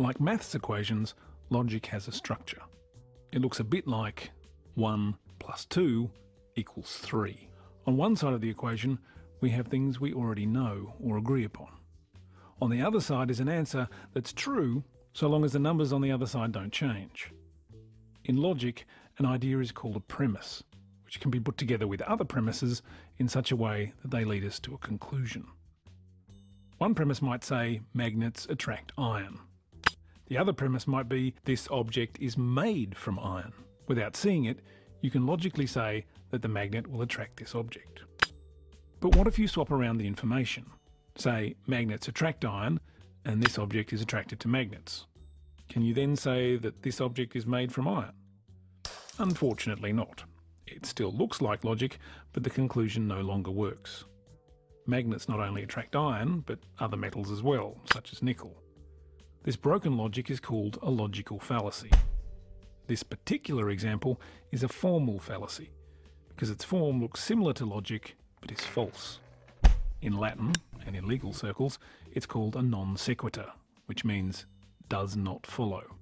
Like maths equations, logic has a structure. It looks a bit like 1 plus 2 equals 3. On one side of the equation, we have things we already know or agree upon. On the other side is an answer that's true so long as the numbers on the other side don't change. In logic, an idea is called a premise, which can be put together with other premises in such a way that they lead us to a conclusion. One premise might say magnets attract iron. The other premise might be this object is made from iron. Without seeing it, you can logically say that the magnet will attract this object. But what if you swap around the information? Say magnets attract iron and this object is attracted to magnets. Can you then say that this object is made from iron? Unfortunately not. It still looks like logic, but the conclusion no longer works. Magnets not only attract iron, but other metals as well, such as nickel. This broken logic is called a logical fallacy. This particular example is a formal fallacy, because its form looks similar to logic, but is false. In Latin, and in legal circles, it's called a non sequitur, which means does not follow.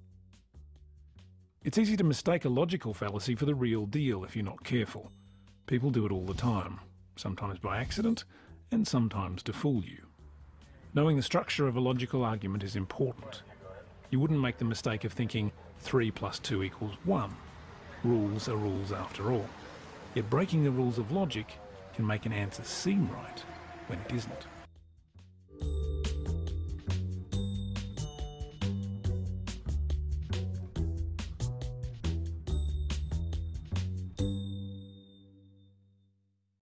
It's easy to mistake a logical fallacy for the real deal if you're not careful. People do it all the time, sometimes by accident, and sometimes to fool you. Knowing the structure of a logical argument is important. You wouldn't make the mistake of thinking 3 plus 2 equals 1. Rules are rules after all. Yet breaking the rules of logic can make an answer seem right when it isn't.